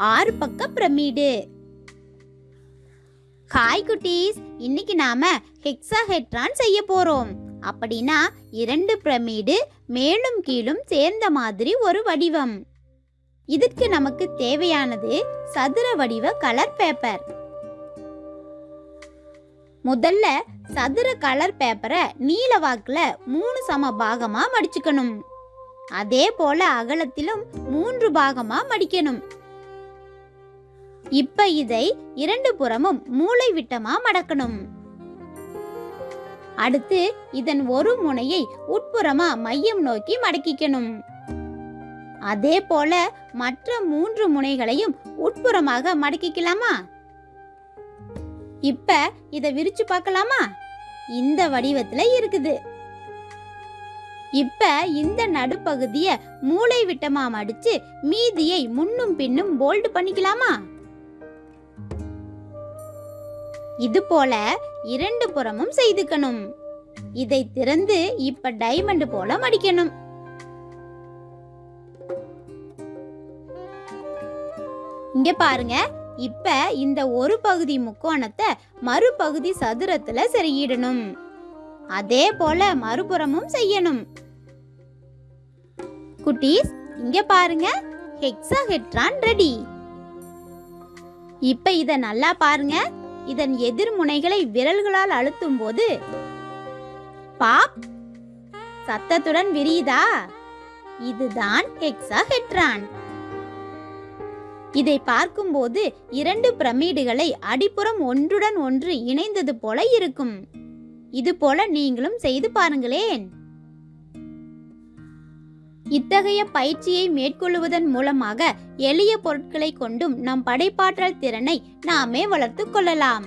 ஆறு பக்க pyramid. Hi குட்டீஸ் இன்னைக்கு நாம ஹெக்ஸாஹெட்ரான் செய்ய போறோம். அப்படின்னா இரண்டு பிரமிடு மேலும் கீழும் சேர்ந்த மாதிரி ஒரு வடிவம். இதற்கு நமக்கு தேவையானது சதுர வடிவ கலர் பேப்பர் முதல்ல சதுர கலர் பேப்பரை நீல வாக்குல மூணு சம பாகமா மடிச்சுக்கணும். அதே போல அகலத்திலும் மூன்று பாகமா மடிக்கணும். இப்ப இதை இரண்டு புறமும் மூளை விட்டமா மடக்கணும். அடுத்து இதன் ஒரு முனையை உட்புறமா மையம் நோக்கி மடக்கிக்கணும். அதே போல மற்ற மூன்று முனைகளையும் உட்புறமாக மடக்கிக்கலாமா? இப்ப இதை விரிச்சு பார்க்கலாமா? இந்த வடிவத்துல இருக்குது. இப்ப இந்த நடுப்பகுதிய மூளை விட்டமா மடிச்சு மீதியை முன்னும் பின்னும் போல்டு பண்ணிக்கலாமா? இது போல இரண்டு புறமும் செய்துக்கணும். இதை திறந்து இப்ப டைமண்ட் போல மடிக்கணும். இங்க பாருங்க இப்ப இந்த ஒரு பகுதி முக்கோணத்தை மறுபகுதி சதுரத்துல செருகிடணும். அதே போல மறுபுறமும் செய்யணும். குட்டீஸ் இங்க பாருங்க ஹெக்ஸாஹெட்ரான் ரெடி இப்ப இத நல்லா பாருங்க. இதன் எதிர்முனைகளை விரல்களால் அழுத்தும் போது பாப் சத்தத்துடன் விரியுதா? இதுதான் ஹெக்ஸாஹெட்ரான் இதை பார்க்கும்போது இரண்டு பிரமிடுகளை அடிப்புறம் ஒன்றுடன் ஒன்று இணைந்தது போல இருக்கும். இது போல நீங்களும் செய்து பாருங்களேன். இத்தகைய பயிற்சியை மேற்கொள்வதன் மூலமாக எளிய பொருட்களை கொண்டும் நம் படைப்பாற்றல் திறனை நாமே வளர்த்துக் கொள்ளலாம்.